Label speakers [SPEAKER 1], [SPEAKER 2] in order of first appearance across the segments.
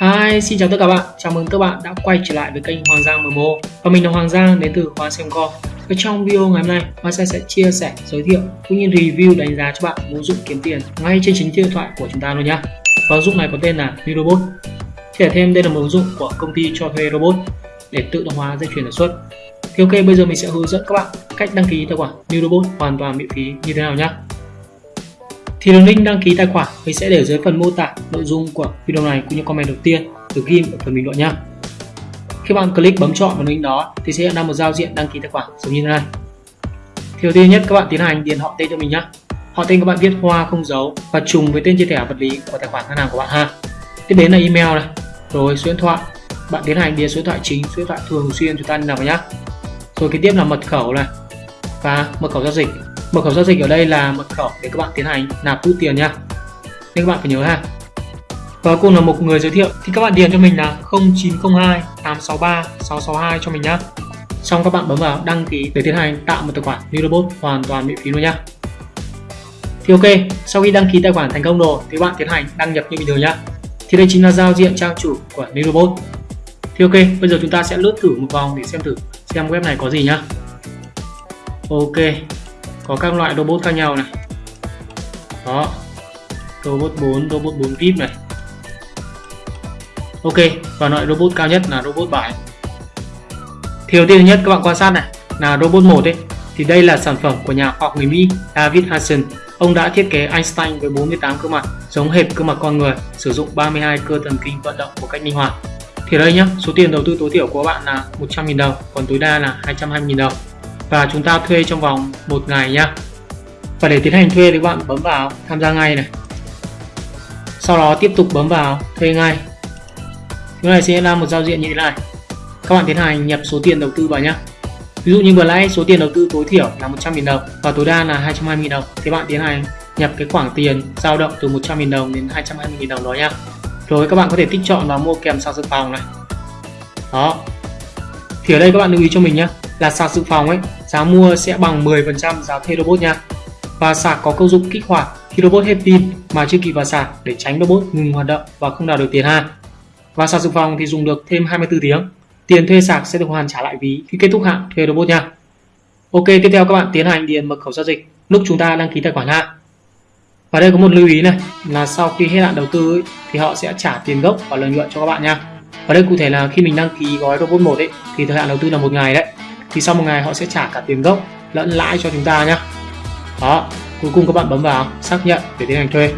[SPEAKER 1] Hi, xin chào tất cả bạn. Chào mừng các bạn đã quay trở lại với kênh Hoàng Giang MMO. Và mình là Hoàng Giang đến từ khóa xem co. Và trong video ngày hôm nay, Hoa Giang sẽ chia sẻ, giới thiệu cũng như review đánh giá cho bạn một ứng dụng kiếm tiền ngay trên chính điện thoại của chúng ta luôn nhé. Và ứng dụng này có tên là New Robot. Thì thêm đây là một ứng dụng của công ty cho thuê robot để tự động hóa dây chuyền sản xuất. Thì ok, bây giờ mình sẽ hướng dẫn các bạn cách đăng ký tài khoản New Robot hoàn toàn miễn phí như thế nào nhé thì đường link đăng ký tài khoản mình sẽ để dưới phần mô tả nội dung của video này cũng như comment đầu tiên được ghi ở phần bình luận nhé. Khi bạn click bấm chọn vào link đó thì sẽ hiện ra một giao diện đăng ký tài khoản giống như thế này. Thì đầu tiên nhất các bạn tiến hành điền họ tên cho mình nhé. Họ tên các bạn viết hoa không dấu và trùng với tên chia thẻ vật lý của tài khoản ngân hàng của bạn ha. Tiếp đến là email này, rồi số điện thoại. Bạn tiến hành điền số điện thoại chính, số điện thoại thường xuyên chúng ta đi nào vào nhé. Rồi kế tiếp là mật khẩu này và mật khẩu giao dịch mật khẩu giao dịch ở đây là mật khẩu để các bạn tiến hành nạp rút tiền nha. Nên các bạn phải nhớ ha. Và cùng là một người giới thiệu thì các bạn điền cho mình là 0902 863 662 cho mình nhá. Xong các bạn bấm vào đăng ký để tiến hành tạo một tài khoản new robot hoàn toàn miễn phí luôn nhá. Thì ok, sau khi đăng ký tài khoản thành công rồi thì các bạn tiến hành đăng nhập như bình thường nhá. Thì đây chính là giao diện trang chủ của new robot. Thì ok, bây giờ chúng ta sẽ lướt thử một vòng để xem thử xem web này có gì nhá. Ok có các loại robot khác nhau này. Đó. Robot 4 robot 4 vip này. Ok, và loại robot cao nhất là robot 7 thì đầu tiên nhất các bạn quan sát này, là robot 1 ấy. Thì đây là sản phẩm của nhà khoa học người Mỹ, David Hansen ông đã thiết kế Einstein với 48 cơ mặt, giống hệt cơ mặt con người, sử dụng 32 cơ thần kinh vận động một cách linh hoạt. Thì đây nhá, số tiền đầu tư tối thiểu của bạn là 100.000 đồng, còn tối đa là 220.000 đồng và chúng ta thuê trong vòng một ngày nhá. Và để tiến hành thuê thì các bạn bấm vào tham gia ngay này. Sau đó tiếp tục bấm vào thuê ngay. Cái này sẽ là một giao diện như thế này. Các bạn tiến hành nhập số tiền đầu tư vào nhé ví dụ như vừa nãy, số tiền đầu tư tối thiểu là 100.000 đồng và tối đa là 220.000 đồng. Thì bạn tiến hành nhập cái khoảng tiền dao động từ 100.000 đồng đến 220.000 đồng đó nhá. Rồi các bạn có thể tích chọn và mua kèm sạc dự phòng này. Đó. Thì ở đây các bạn lưu ý cho mình nhé là sạc dự phòng ấy giá mua sẽ bằng 10% giá thuê robot nha. Và sạc có công dụng kích hoạt khi robot hết pin mà chưa kịp vào sạc để tránh robot ngừng hoạt động và không đào được tiền ha. Và sạc dự phòng thì dùng được thêm 24 tiếng. Tiền thuê sạc sẽ được hoàn trả lại ví khi kết thúc hạn thuê robot nha. Ok tiếp theo các bạn tiến hành điền mật khẩu giao dịch. Lúc chúng ta đăng ký tài khoản ha. Và đây có một lưu ý này là sau khi hết hạn đầu tư ấy, thì họ sẽ trả tiền gốc và lợi nhuận cho các bạn nha. Và đây cụ thể là khi mình đăng ký gói robot 1 ấy thì thời hạn đầu tư là một ngày đấy thì sau một ngày họ sẽ trả cả tiền gốc lẫn lãi cho chúng ta nhé đó, cuối cùng các bạn bấm vào xác nhận để tiến hành thuê.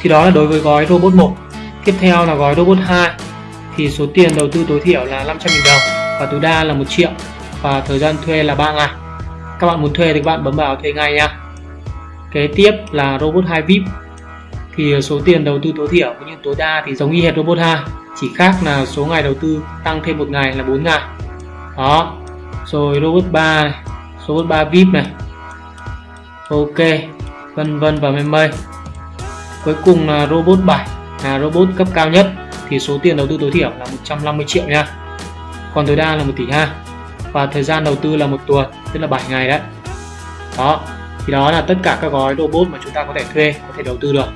[SPEAKER 1] Thì đó là đối với gói robot 1 tiếp theo là gói robot 2 thì số tiền đầu tư tối thiểu là 500.000 đồng và tối đa là 1 triệu và thời gian thuê là 3 ngày. Các bạn muốn thuê thì các bạn bấm vào thuê ngay nha kế tiếp là robot 2 VIP. Thì số tiền đầu tư tối thiểu cũng như tối đa thì giống như hệt robot 2 chỉ khác là số ngày đầu tư tăng thêm một ngày là 4 ngày. Đó, rồi robot 3 này robot 3 vip này. Ok, vân vân và mây mây. Cuối cùng là robot 7 là robot cấp cao nhất. Thì số tiền đầu tư tối thiểu là 150 triệu nha. Còn tối đa là 1 tỷ ha và thời gian đầu tư là một tuần, tức là 7 ngày đấy. Đó, thì đó là tất cả các gói robot mà chúng ta có thể thuê, có thể đầu tư được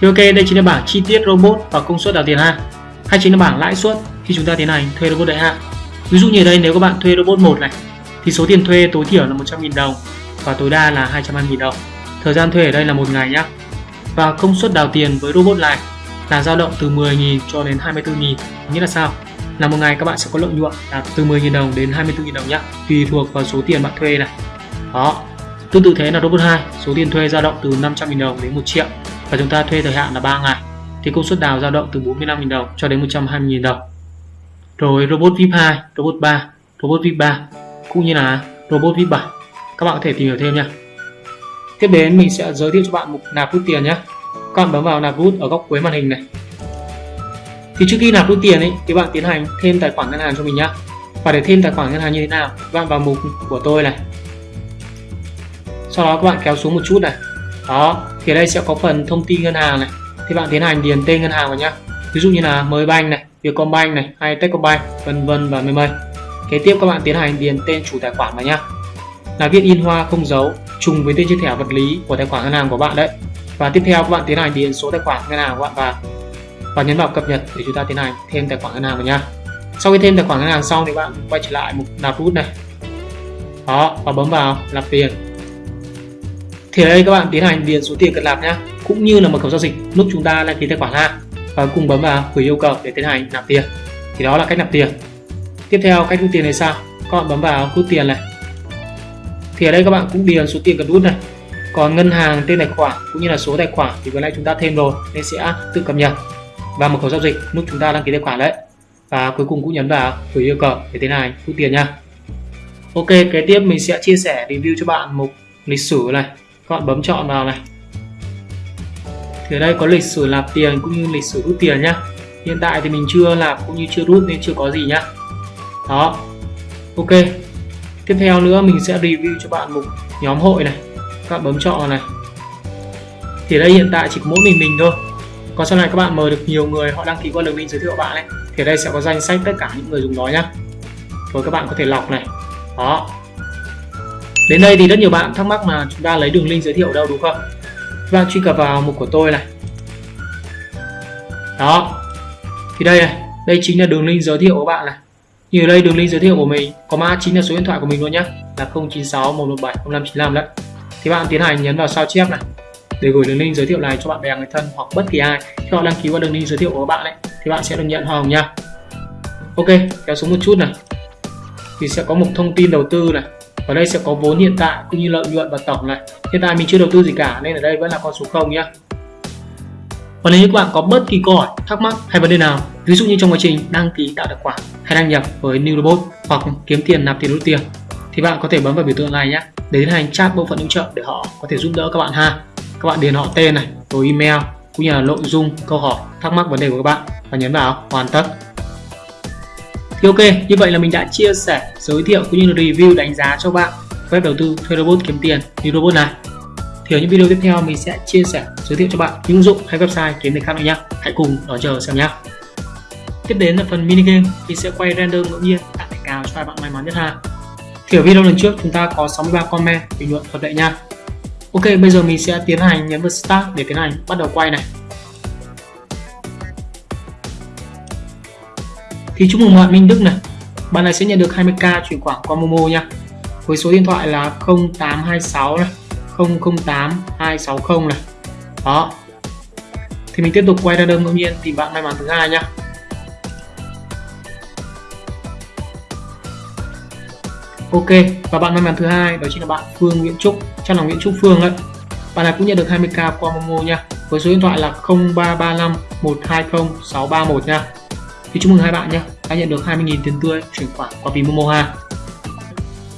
[SPEAKER 1] thì ok, đây chính là bảng chi tiết robot và công suất đào tiền ha. Hay chính là bảng lãi suất khi chúng ta tiến hành thuê robot đại hạn. Ví dụ như ở đây nếu các bạn thuê robot 1 này thì số tiền thuê tối thiểu là 100.000 đồng và tối đa là 220.000 đồng. Thời gian thuê ở đây là một ngày nhá. Và công suất đào tiền với robot này là dao động từ 10.000 cho đến 24.000. Nghĩa là sao? Là một ngày các bạn sẽ có lợi nhuận là từ 10.000 đồng đến 24.000 đồng nhá, tùy thuộc vào số tiền bạn thuê này. Đó. Tương tự thế là robot 2, số tiền thuê dao động từ 500.000 đồng đến 1 triệu và chúng ta thuê thời hạn là 3 ngày. Thì công suất đào dao động từ 45.000 đồng cho đến 120.000 đồng. Rồi robot VIP 2, robot 3, robot VIP 3 cũng như là robot VIP 7 các bạn có thể tìm hiểu thêm nha tiếp đến mình sẽ giới thiệu cho bạn mục nạp rút tiền nhé. Các bạn bấm vào nạp rút ở góc cuối màn hình này. Thì trước khi nạp rút tiền ấy thì bạn tiến hành thêm tài khoản ngân hàng cho mình nhé. Và để thêm tài khoản ngân hàng như thế nào bạn vào mục của tôi này. Sau đó các bạn kéo xuống một chút này. Đó thì ở đây sẽ có phần thông tin ngân hàng này. Thì bạn tiến hành điền tên ngân hàng vào nhá. Ví dụ như là mới banh này, vietcombank này, hay techcombank, vân vân và mây mây. Kế tiếp các bạn tiến hành điền tên chủ tài khoản vào nhá. Là viết in hoa không dấu trùng với tên chữ thẻ vật lý của tài khoản ngân hàng của bạn đấy. Và tiếp theo các bạn tiến hành điền số tài khoản ngân hàng của bạn vào. Và nhấn vào cập nhật để chúng ta tiến hành thêm tài khoản ngân hàng vào nhá. sau khi thêm tài khoản ngân hàng xong thì bạn quay trở lại mục nạp rút này. Đó, và bấm vào nạp tiền thì ở đây các bạn tiến hành điền số tiền cần làm nhá, cũng như là mật khẩu giao dịch lúc chúng ta đăng ký tài khoản ha. Và cùng bấm vào gửi yêu cầu để tiến hành nạp tiền. Thì đó là cách nạp tiền. Tiếp theo, cách rút tiền này sao? Các bạn bấm vào rút tiền này. Thì ở đây các bạn cũng điền số tiền cần rút này. Còn ngân hàng, tên tài khoản cũng như là số tài khoản thì vừa nãy chúng ta thêm rồi, nên sẽ tự cập nhật và mật khẩu giao dịch lúc chúng ta đăng ký tài khoản đấy. Và cuối cùng cũng nhấn vào gửi yêu cầu để tiến hành rút tiền nha. Ok, kế tiếp mình sẽ chia sẻ review cho bạn một lịch sử này các bạn bấm chọn vào này. Thì ở đây có lịch sử nạp tiền cũng như lịch sử rút tiền nhá. Hiện tại thì mình chưa nạp cũng như chưa rút nên chưa có gì nhá. Đó. Ok. Tiếp theo nữa mình sẽ review cho bạn một nhóm hội này. Các bạn bấm chọn vào này. Thì đây hiện tại chỉ có mỗi mình mình thôi. Còn sau này các bạn mời được nhiều người, họ đăng ký qua đường link giới thiệu của bạn ấy, thì ở đây sẽ có danh sách tất cả những người dùng đó nhá. Rồi các bạn có thể lọc này. Đó đến đây thì rất nhiều bạn thắc mắc là chúng ta lấy đường link giới thiệu đâu, đúng không? Các bạn truy cập vào mục của tôi này. Đó. Thì đây này, đây chính là đường link giới thiệu của bạn này. Như đây, đường link giới thiệu của mình có mã chính là số điện thoại của mình luôn nhé là 096 117 0595 đấy. Thì bạn tiến hành nhấn vào sao chép này, để gửi đường link giới thiệu này cho bạn bè, người thân hoặc bất kỳ ai. Khi họ đăng ký qua đường link giới thiệu của bạn ấy, thì bạn sẽ được nhận hoa hồng nha ok, kéo xuống một chút này. Thì sẽ có một thông tin đầu tư này ở đây sẽ có vốn hiện tại cũng như lợi nhuận và tổng này. Hiện tại mình chưa đầu tư gì cả, nên ở đây vẫn là con số 0 nhé. và nếu như các bạn có bất kỳ câu hỏi, thắc mắc hay vấn đề nào, ví dụ như trong quá trình đăng ký tạo tài khoản hay đăng nhập với New Robot hoặc kiếm tiền nạp tiền rút tiền, thì bạn có thể bấm vào biểu tượng này nhé để tiến hành chat bộ phận hỗ trợ để họ có thể giúp đỡ các bạn ha. Các bạn điền họ tên này, rồi email, cũng như là nội dung, câu hỏi, thắc mắc, vấn đề của các bạn và nhấn vào hoàn tất thì ok, như vậy là mình đã chia sẻ, giới thiệu cũng như là review đánh giá cho bạn web đầu tư thuê robot kiếm tiền như robot này. Thì ở những video tiếp theo mình sẽ chia sẻ, giới thiệu cho bạn những ứng dụng hay website kiếm tiền khác nữa nhé hãy cùng đón chờ xem nhé tiếp đến là phần mini game, mình sẽ quay random ngẫu nhiên, tặng thẻ cào cho hai bạn may mắn nhất ha. Thì ở video lần trước chúng ta có 63 comment bình luận hợp lệ nha Ok, bây giờ mình sẽ tiến hành nhấn vào start để tiến hành bắt đầu quay này. Thì chúc mừng bạn Minh Đức này. Bạn này sẽ nhận được 20k chuyển khoản qua Momo nha. Với số điện thoại là 0826 này 008260 này. Đó. Thì mình tiếp tục quay ra đơn ngẫu nhiên thì bạn may mắn thứ hai nhá Ok, và bạn may mắn thứ hai, đó chính là bạn Phương Nguyễn Trúc. Chắc là Nguyễn Trúc Phương đấy bạn này cũng nhận được 20k qua Momo nha. Với số điện thoại là 0335 120 631 nha thì chúc mừng hai bạn nhé. Đã nhận được 20.000 tiền tươi chuyển khoản qua ví Momo ha.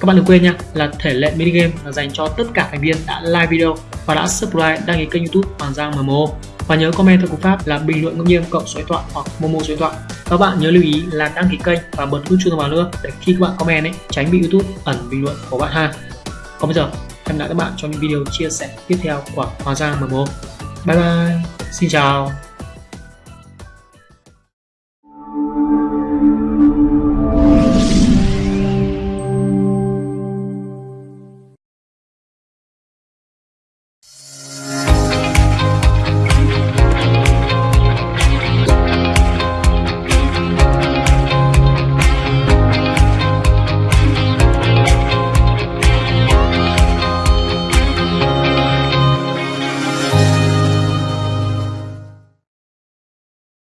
[SPEAKER 1] Các bạn đừng quên nha, là thể lệ mini game là dành cho tất cả thành viên đã like video và đã subscribe, đăng ký kênh youtube Hoàng Giang MMO và nhớ comment theo cú pháp là bình luận ngẫu nhiên cộng số điện thoại hoặc Momo số điện thoại. Các bạn nhớ lưu ý là đăng ký kênh và bật nút chuông thông báo nữa để khi các bạn comment ấy, tránh bị youtube ẩn bình luận của bạn ha. Còn bây giờ, hẹn lại các bạn trong những video chia sẻ tiếp theo của Hoàng Giang MMO bye bye, xin chào.